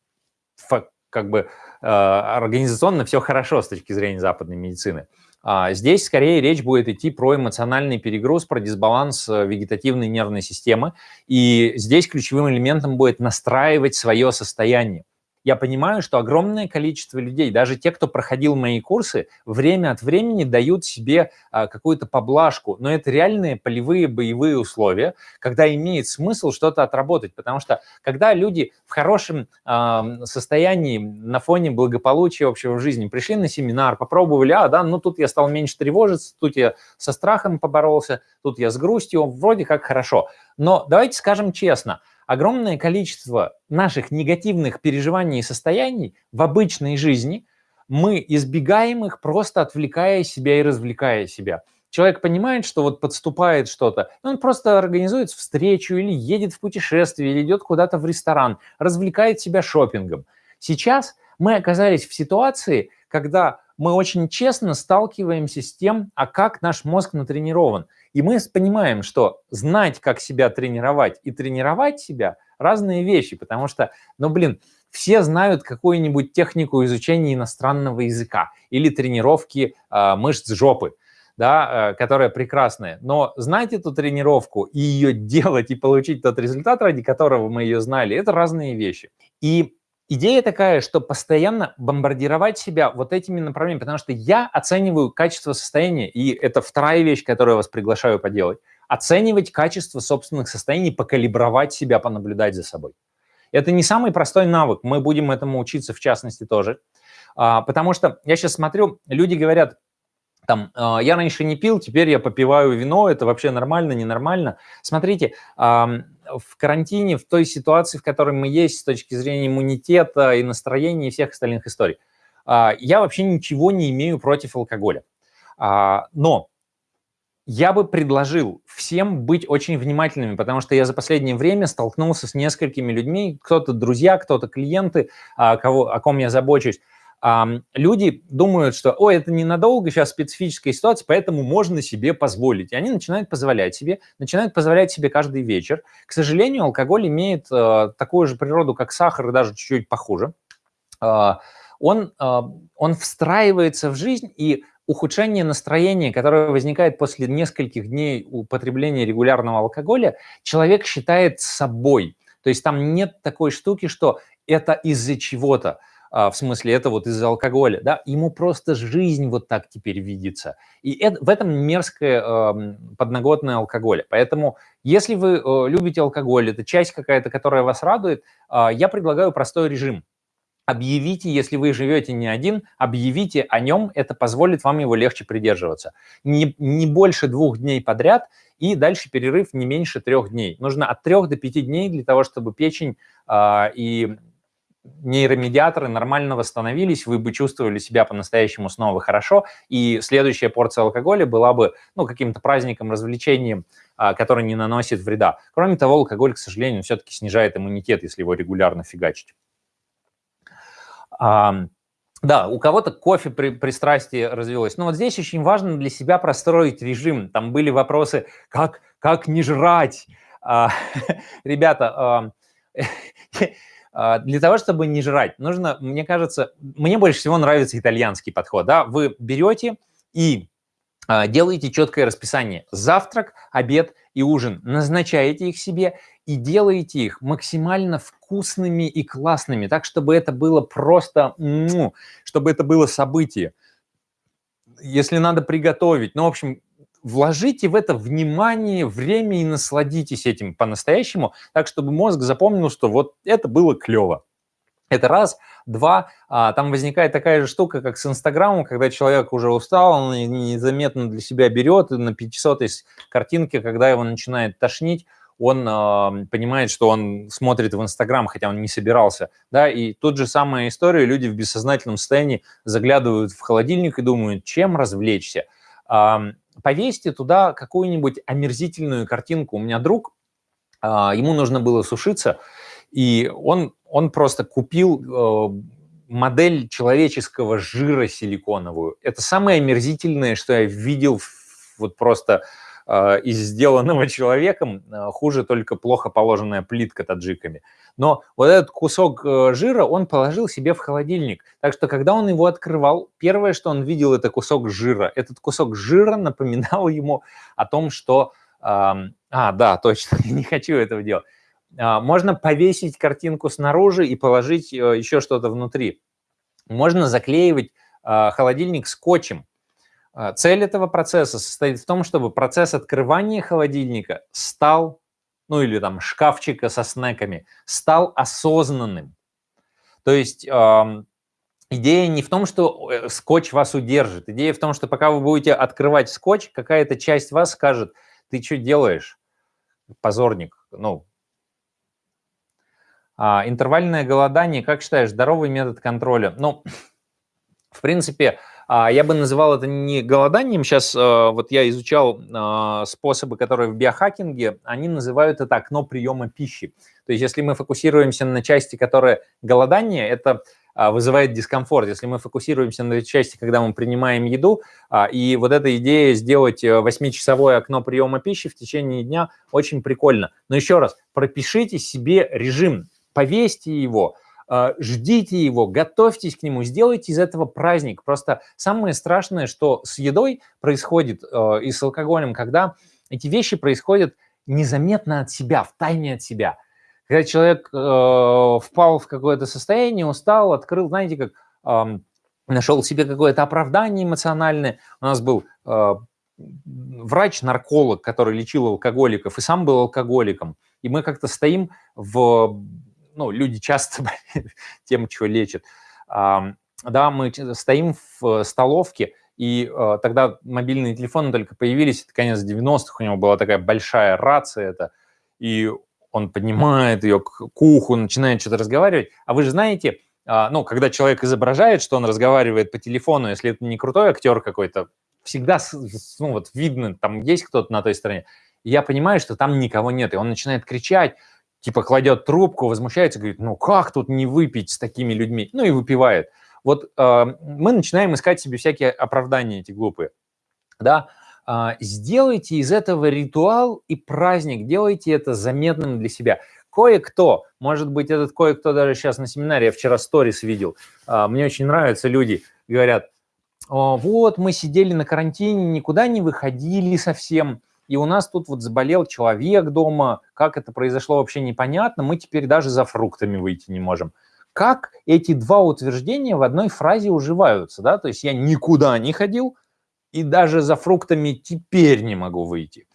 как бы э, организационно все хорошо с точки зрения западной медицины. А здесь скорее речь будет идти про эмоциональный перегруз, про дисбаланс э, вегетативной нервной системы. И здесь ключевым элементом будет настраивать свое состояние я понимаю, что огромное количество людей, даже те, кто проходил мои курсы, время от времени дают себе а, какую-то поблажку, но это реальные полевые боевые условия, когда имеет смысл что-то отработать, потому что когда люди в хорошем а, состоянии на фоне благополучия общего жизни пришли на семинар, попробовали, а, да, ну тут я стал меньше тревожиться, тут я со страхом поборолся, тут я с грустью, вроде как хорошо. Но давайте скажем честно – огромное количество наших негативных переживаний и состояний в обычной жизни, мы избегаем их, просто отвлекая себя и развлекая себя. Человек понимает, что вот подступает что-то, он просто организует встречу или едет в путешествие, или идет куда-то в ресторан, развлекает себя шопингом. Сейчас мы оказались в ситуации, когда мы очень честно сталкиваемся с тем, а как наш мозг натренирован – и мы понимаем, что знать, как себя тренировать и тренировать себя – разные вещи, потому что, ну, блин, все знают какую-нибудь технику изучения иностранного языка или тренировки э, мышц жопы, да, э, которая прекрасная. Но знать эту тренировку и ее делать, и получить тот результат, ради которого мы ее знали, это разные вещи. И Идея такая, что постоянно бомбардировать себя вот этими направлениями, потому что я оцениваю качество состояния, и это вторая вещь, которую я вас приглашаю поделать, оценивать качество собственных состояний, покалибровать себя, понаблюдать за собой. Это не самый простой навык, мы будем этому учиться в частности тоже, а, потому что я сейчас смотрю, люди говорят, там, а, я раньше не пил, теперь я попиваю вино, это вообще нормально, ненормально. Смотрите, в карантине, в той ситуации, в которой мы есть с точки зрения иммунитета и настроения и всех остальных историй, а, я вообще ничего не имею против алкоголя. А, но я бы предложил всем быть очень внимательными, потому что я за последнее время столкнулся с несколькими людьми, кто-то друзья, кто-то клиенты, кого, о ком я забочусь, люди думают, что, ой, это ненадолго, сейчас специфическая ситуация, поэтому можно себе позволить. И они начинают позволять себе, начинают позволять себе каждый вечер. К сожалению, алкоголь имеет э, такую же природу, как сахар, и даже чуть-чуть похуже. Э, он, э, он встраивается в жизнь, и ухудшение настроения, которое возникает после нескольких дней употребления регулярного алкоголя, человек считает собой. То есть там нет такой штуки, что это из-за чего-то. А, в смысле это вот из-за алкоголя, да, ему просто жизнь вот так теперь видится. И это, в этом мерзкое э, подноготное алкоголя. Поэтому, если вы э, любите алкоголь, это часть какая-то, которая вас радует, э, я предлагаю простой режим. Объявите, если вы живете не один, объявите о нем, это позволит вам его легче придерживаться. Не, не больше двух дней подряд и дальше перерыв не меньше трех дней. Нужно от трех до пяти дней для того, чтобы печень э, и нейромедиаторы нормально восстановились, вы бы чувствовали себя по-настоящему снова хорошо, и следующая порция алкоголя была бы ну, каким-то праздником, развлечением, а, который не наносит вреда. Кроме того, алкоголь, к сожалению, все-таки снижает иммунитет, если его регулярно фигачить. Да, у кого-то кофе при, пристрастие развелось. Но вот здесь очень важно для себя простроить режим. Там были вопросы, как, как не жрать. А, ребята, для того, чтобы не жрать, нужно, мне кажется, мне больше всего нравится итальянский подход. Да? Вы берете и а, делаете четкое расписание. Завтрак, обед и ужин. Назначаете их себе и делаете их максимально вкусными и классными, так, чтобы это было просто, чтобы это было событие. Если надо приготовить, ну, в общем, вложите в это внимание, время и насладитесь этим по-настоящему, так, чтобы мозг запомнил, что вот это было клево. Это раз. Два, а, там возникает такая же штука, как с Инстаграмом, когда человек уже устал, он незаметно для себя берет, на 500 картинке, когда его начинает тошнить, он э, понимает, что он смотрит в Инстаграм, хотя он не собирался, да, и тут же самая история, люди в бессознательном состоянии заглядывают в холодильник и думают, чем развлечься. Повесьте туда какую-нибудь омерзительную картинку. У меня друг, э, ему нужно было сушиться, и он, он просто купил э, модель человеческого жира силиконовую. Это самое омерзительное, что я видел вот просто из сделанного человеком. Э, хуже только плохо положенная плитка таджиками. Но вот этот кусок э, жира он положил себе в холодильник. Так что, когда он его открывал, первое, что он видел, это кусок жира. Этот кусок жира напоминал ему о том, что... А, да, точно, не хочу этого делать а, можно повесить картинку снаружи и положить э, еще что-то внутри. Можно заклеивать а, холодильник скотчем. А, цель этого процесса состоит в том, чтобы процесс открывания холодильника стал, ну или там шкафчика со снеками, стал осознанным. То есть идея не в том, что э, скотч вас удержит. Идея в том, что пока вы будете открывать скотч, какая-то часть вас скажет, ты что делаешь, позорник, ну, а, интервальное голодание, как считаешь, здоровый метод контроля? Ну, в принципе, я бы называл это не голоданием. Сейчас а, вот я изучал а, способы, которые в биохакинге, они называют это окно приема пищи. То есть если мы фокусируемся на части, которая голодание, это вызывает дискомфорт. Если мы фокусируемся на части, когда мы принимаем еду, и вот эта идея сделать 8-часовое окно приема пищи в течение дня очень прикольно. Но еще раз, пропишите себе режим повесьте его, а, ждите его, готовьтесь к нему, сделайте из этого праздник. Просто самое страшное, что с едой происходит а, и с алкоголем, когда эти вещи происходят незаметно от себя, в тайне от себя. Когда человек э, впал в какое-то состояние, устал, открыл, знаете, как э, нашел себе какое-то оправдание эмоциональное. У нас был э, врач-нарколог, который лечил алкоголиков, и сам был алкоголиком. И мы как-то стоим в ну, люди часто тем, чего лечат. Да, мы стоим в столовке, и э, тогда мобильные телефоны только появились, это конец 90-х, у него была такая большая рация, это, и он поднимает ее к, к уху, начинает что-то разговаривать. А вы же знаете, э, ну, когда человек изображает, что он разговаривает по телефону, если это не крутой актер какой-то, всегда, ну, вот видно, там есть кто-то на той стороне. Я понимаю, что там никого нет, и он начинает кричать, типа кладет трубку, возмущается, говорит, ну как тут не выпить с такими людьми? Ну и выпивает. Вот э, мы начинаем искать себе всякие оправдания эти глупые. Да? Э, сделайте из этого ритуал и праздник, делайте это заметным для себя. Кое-кто, может быть, этот кое-кто даже сейчас на семинаре, я вчера сторис видел, э, мне очень нравятся люди, говорят, вот мы сидели на карантине, никуда не выходили совсем, и у нас тут вот заболел человек дома, как это произошло вообще непонятно, мы теперь даже за фруктами выйти не можем. Как эти два утверждения в одной фразе уживаются, да, то есть я никуда не ходил, и даже за фруктами теперь не могу выйти.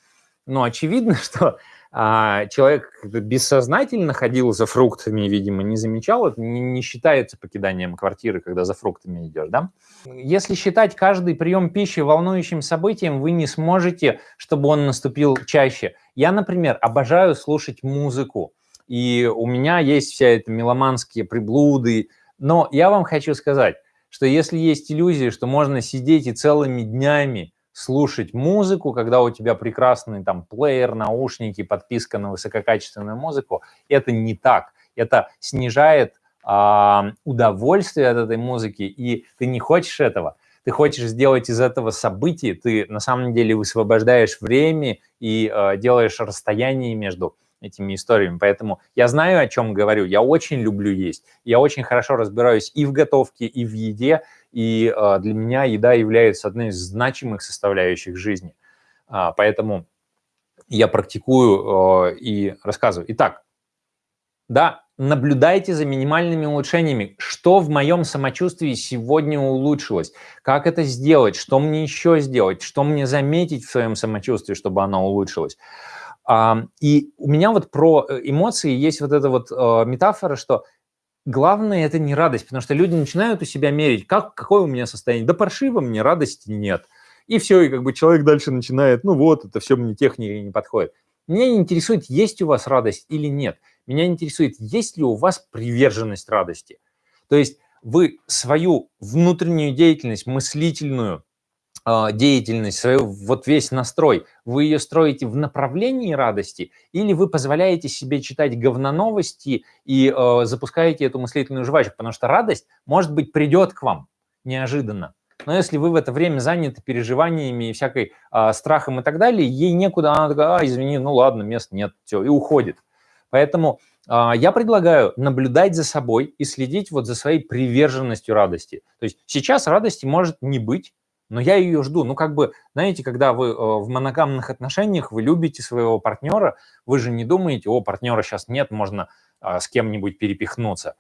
Но очевидно, что а человек бессознательно ходил за фруктами, видимо, не замечал, это не, считается покиданием квартиры, когда за фруктами идешь, да? Если считать каждый прием пищи волнующим событием, вы не сможете, чтобы он наступил чаще. Я, например, обожаю слушать музыку, и у меня есть вся эта меломанские приблуды, но я вам хочу сказать, что если есть иллюзия, что можно сидеть и целыми днями слушать музыку, когда у тебя прекрасный там плеер, наушники, подписка на высококачественную музыку, это не так. Это снижает удовольствие от этой музыки, и ты не хочешь этого, ты хочешь сделать из этого событие, ты на самом деле высвобождаешь время и э, делаешь расстояние между этими историями. Поэтому я знаю, о чем говорю. Я очень люблю есть. Я очень хорошо разбираюсь и в готовке, и в еде. И э, для меня еда является одной из значимых составляющих жизни. А, поэтому я практикую э, и рассказываю. Итак, да, наблюдайте за минимальными улучшениями. Что в моем самочувствии сегодня улучшилось? Как это сделать? Что мне еще сделать? Что мне заметить в своем самочувствии, чтобы оно улучшилось? И у меня вот про э, эмоции есть вот эта вот э, метафора, что главное это не радость, потому что люди начинают у себя мерить, как, какое у меня состояние. Да паршиво мне, радости нет. И все, и как бы человек дальше начинает, ну вот, это все мне техника не подходит. Меня не интересует, есть у вас радость или нет. Меня интересует, есть ли у вас приверженность радости. То есть вы свою внутреннюю деятельность, мыслительную, деятельность, свою, вот весь настрой, вы ее строите в направлении радости, или вы позволяете себе читать говноновости и э, запускаете эту мыслительную жвачку, потому что радость, может быть, придет к вам неожиданно. Но если вы в это время заняты переживаниями и всякой э, страхом и так далее, ей некуда, она такая, а, извини, ну ладно, мест нет, все, и уходит. Поэтому я предлагаю наблюдать за собой и следить вот за своей приверженностью радости. То есть сейчас радости может не быть, но я ее жду. Ну, как бы, знаете, когда вы э, в моногамных отношениях, вы любите своего партнера, вы же не думаете, о, партнера сейчас нет, можно а, с кем-нибудь перепихнуться.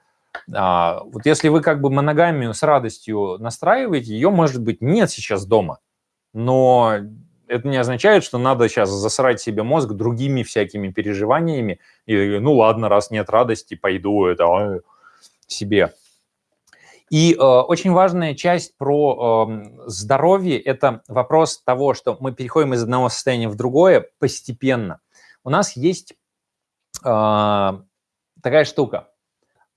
А, вот если вы как бы моногамию с радостью настраиваете, ее, может быть, нет сейчас дома, но это не означает, что надо сейчас засрать себе мозг другими всякими переживаниями, и ну ладно, раз нет радости, пойду это а, себе и э, очень важная часть про э, здоровье – это вопрос того, что мы переходим из одного состояния в другое постепенно. У нас есть э, такая штука.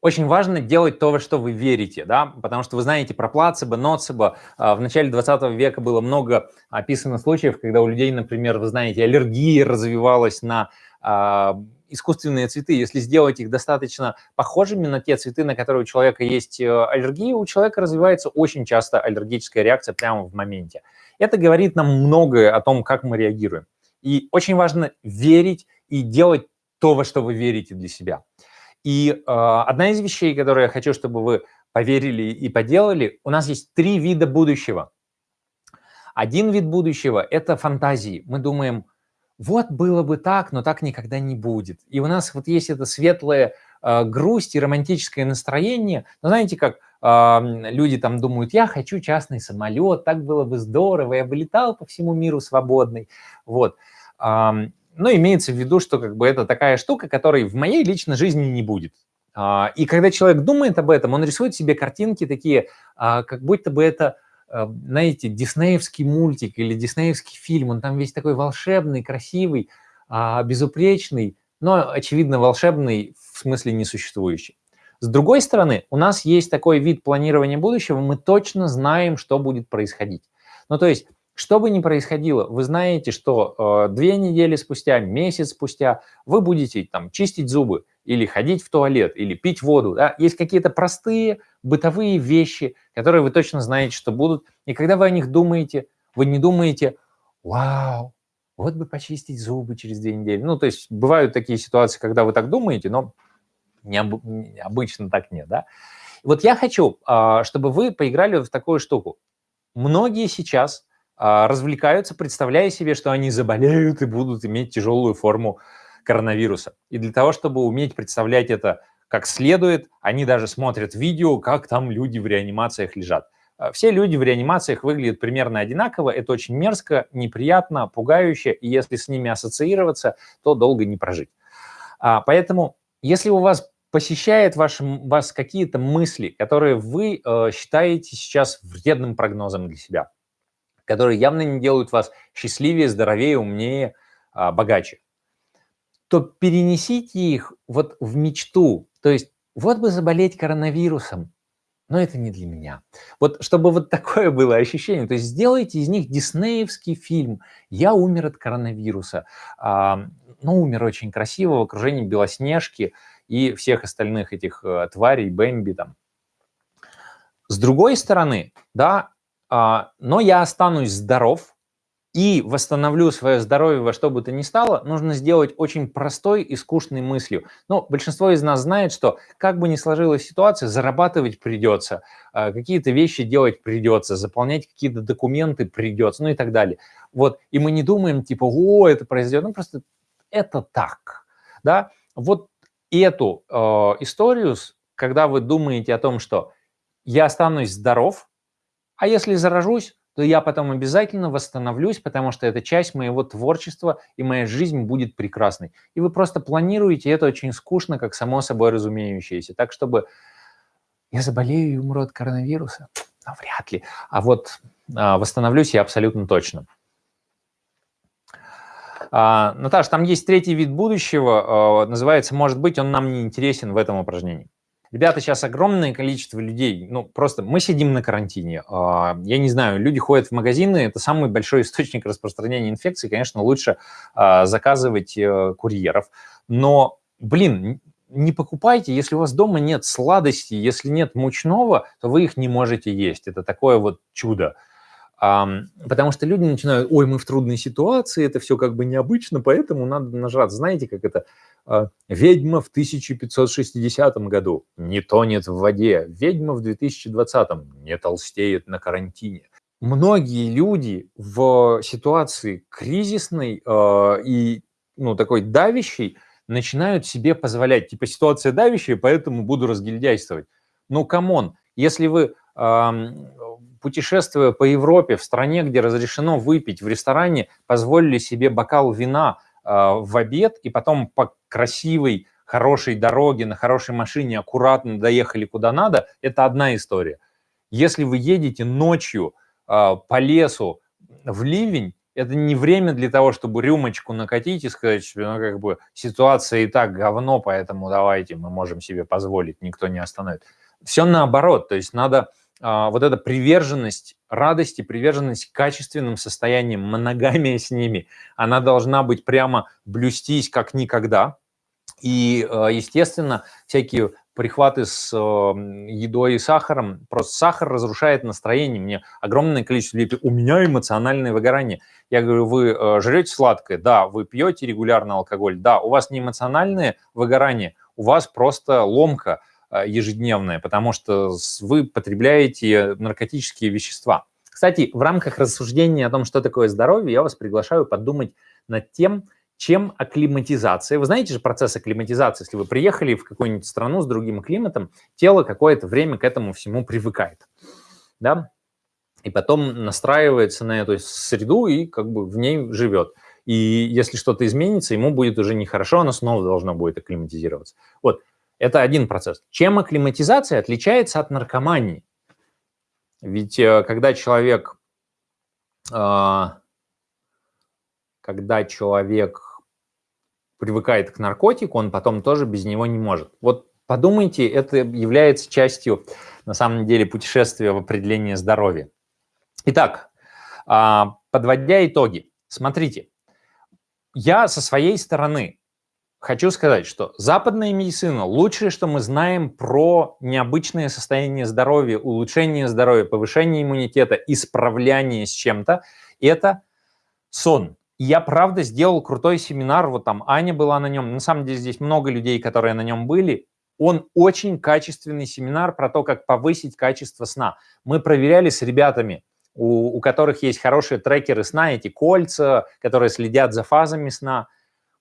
Очень важно делать то, во что вы верите, да, потому что вы знаете про плацебо, ноцебо. Э, в начале 20 века было много описано случаев, когда у людей, например, вы знаете, аллергия развивалась на э, искусственные цветы, если сделать их достаточно похожими на те цветы, на которые у человека есть э, аллергия, у человека развивается очень часто аллергическая реакция прямо в моменте. Это говорит нам многое о том, как мы реагируем. И очень важно верить и делать то, во что вы верите для себя. И э, одна из вещей, которые я хочу, чтобы вы поверили и поделали, у нас есть три вида будущего. Один вид будущего – это фантазии. Мы думаем, вот было бы так, но так никогда не будет. И у нас вот есть это светлая э, грусть и романтическое настроение. Но знаете, как э, люди там думают, я хочу частный самолет, так было бы здорово, я бы летал по всему миру свободный. Вот. Э, но имеется в виду, что как бы это такая штука, которой в моей личной жизни не будет. И когда человек думает об этом, он рисует себе картинки такие, как будто бы это знаете, диснеевский мультик или диснеевский фильм, он там весь такой волшебный, красивый, а, безупречный, но, очевидно, волшебный в смысле несуществующий. С другой стороны, у нас есть такой вид планирования будущего, мы точно знаем, что будет происходить. Ну, то есть что бы ни происходило, вы знаете, что э, две недели спустя, месяц спустя вы будете там чистить зубы или ходить в туалет, или пить воду. Да? Есть какие-то простые бытовые вещи, которые вы точно знаете, что будут. И когда вы о них думаете, вы не думаете, вау, вот бы почистить зубы через две недели. Ну, то есть бывают такие ситуации, когда вы так думаете, но необ... обычно так нет. Да? Вот я хочу, э, чтобы вы поиграли в такую штуку. Многие сейчас развлекаются, представляя себе, что они заболеют и будут иметь тяжелую форму коронавируса. И для того, чтобы уметь представлять это как следует, они даже смотрят видео, как там люди в реанимациях лежат. А, все люди в реанимациях выглядят примерно одинаково, это очень мерзко, неприятно, пугающе, и если с ними ассоциироваться, то долго не прожить. А, поэтому, если у вас посещает ваш, вас какие-то мысли, которые вы э, считаете сейчас вредным прогнозом для себя, которые явно не делают вас счастливее, здоровее, умнее, а, богаче, то перенесите их вот в мечту. То есть вот бы заболеть коронавирусом, но это не для меня. Вот чтобы вот такое было ощущение, то есть сделайте из них диснеевский фильм «Я умер от коронавируса», а, ну, умер очень красиво в окружении Белоснежки, и всех остальных этих э, тварей, Бэмби там. С другой стороны, да, но я останусь здоров, и восстановлю свое здоровье во что бы то ни стало, нужно сделать очень простой и скучной мыслью. Но большинство из нас знает, что как бы ни сложилась ситуация, зарабатывать придется, а, какие-то вещи делать придется, заполнять какие-то документы придется, ну и так далее. Вот, и мы не думаем, типа, о, это произойдет, ну просто это так, да. Вот эту э, историю, когда вы думаете о том, что я останусь здоров, а если заражусь, то я потом обязательно восстановлюсь, потому что это часть моего творчества, и моя жизнь будет прекрасной. И вы просто планируете это очень скучно, как само собой разумеющееся. Так, чтобы я заболею и умру от коронавируса? Ну, вряд ли. А вот а, восстановлюсь я абсолютно точно. А, Наташа, там есть третий вид будущего, а, называется «Может быть, он нам не интересен в этом упражнении». Ребята, сейчас огромное количество людей, ну, просто мы сидим на карантине, а, я не знаю, люди ходят в магазины, это самый большой источник распространения инфекции, конечно, лучше а, заказывать э, курьеров, но, блин, не покупайте, если у вас дома нет сладостей, если нет мучного, то вы их не можете есть, это такое вот чудо. Потому что люди начинают, ой, мы в трудной ситуации, это все как бы необычно, поэтому надо нажраться. Знаете, как это? А, ведьма в 1560 году не тонет в воде, ведьма в 2020 не толстеет на карантине. Многие люди в ситуации кризисной э, и ну, такой давящей начинают себе позволять, типа ситуация давящая, поэтому буду разгильдяйствовать. Ну, come on, если вы, путешествуя по Европе, в стране, где разрешено выпить в ресторане, позволили себе бокал вина а, в обед, и потом по красивой, хорошей дороге, на хорошей машине аккуратно доехали куда надо, это одна история. Если вы едете ночью а, по лесу в ливень, это не время для того, чтобы рюмочку накатить и сказать, что ну, как бы ситуация и так говно, поэтому давайте, мы можем себе позволить, никто не остановит. Все наоборот, то есть надо вот эта приверженность радости, приверженность качественным состояниям, моногамия с ними, она должна быть прямо блюстись как никогда. И, а, естественно, всякие прихваты с едой и сахаром, просто сахар разрушает настроение. Мне огромное количество людей, у меня эмоциональное выгорание. Я говорю, вы а, жрете сладкое? Да. Вы пьете регулярно алкоголь? Да. У вас не эмоциональное выгорание, у вас просто ломка – а, ежедневное, потому что вы потребляете наркотические вещества. Кстати, в рамках рассуждения о том, что такое здоровье, я вас приглашаю подумать над тем, чем акклиматизация. Вы знаете же процесс акклиматизации, если вы приехали в какую-нибудь страну с другим климатом, тело какое-то время к этому всему привыкает, да, и потом настраивается на эту среду и как бы в ней живет. И если что-то изменится, ему будет уже нехорошо, оно снова должно будет акклиматизироваться. Вот, это один процесс. Чем акклиматизация отличается от наркомании? Ведь э, когда человек, а, когда человек привыкает к наркотику, он потом тоже без него не может. Вот подумайте, это является частью, на самом деле, путешествия в определение здоровья. Итак, а, подводя итоги, смотрите, я со своей стороны хочу сказать, что западная медицина, лучшее, что мы знаем про необычное состояние здоровья, улучшение здоровья, повышение иммунитета, исправляние с чем-то, это сон. я, правда, сделал крутой семинар, вот там Аня была на нем, на самом деле здесь много людей, которые на нем были, он очень качественный семинар про то, как повысить качество сна. Мы проверяли с ребятами, у, у которых есть хорошие трекеры сна, эти кольца, которые следят за фазами сна –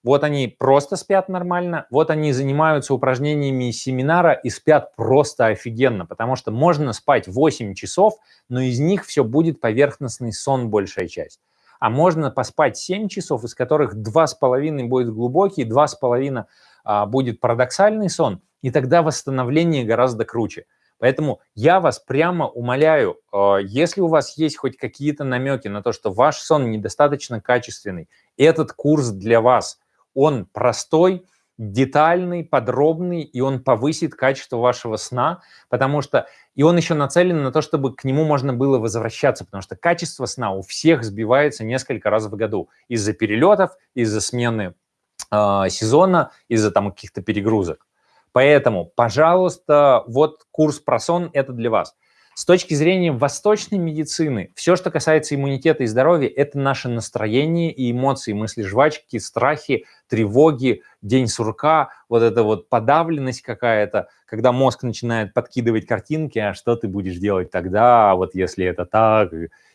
вот они просто спят нормально, вот они занимаются упражнениями семинара и спят просто офигенно, потому что можно спать 8 часов, но из них все будет поверхностный сон большая часть. А можно поспать 7 часов, из которых 2,5 будет глубокий, 2,5 а, будет парадоксальный сон, и тогда восстановление гораздо круче. Поэтому я вас прямо умоляю, а, если у вас есть хоть какие-то намеки на то, что ваш сон недостаточно качественный, этот курс для вас – он простой, детальный, подробный, и он повысит качество вашего сна, потому что и он еще нацелен на то, чтобы к нему можно было возвращаться, потому что качество сна у всех сбивается несколько раз в году из-за перелетов, из-за смены э, сезона, из-за там каких-то перегрузок. Поэтому, пожалуйста, вот курс про сон – это для вас. С точки зрения восточной медицины, все, что касается иммунитета и здоровья, это наше настроение и эмоции, мысли жвачки, страхи, тревоги, день сурка, вот эта вот подавленность какая-то, когда мозг начинает подкидывать картинки, а что ты будешь делать тогда, вот если это так,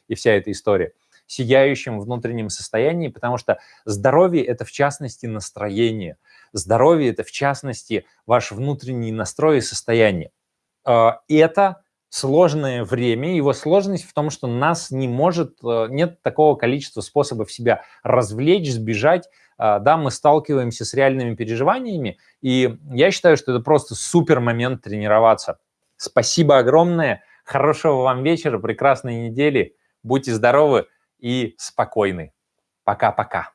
и, вся эта история. Сияющем внутреннем состоянии, потому что здоровье – это в частности настроение, здоровье – это в частности ваш внутренний настрой и состояние. А, это сложное время. Его сложность в том, что нас не может, э, нет такого количества способов себя развлечь, сбежать. А, да, мы сталкиваемся с реальными переживаниями, и я считаю, что это просто супер момент тренироваться. Спасибо огромное, хорошего вам вечера, прекрасной недели, будьте здоровы и спокойны. Пока-пока.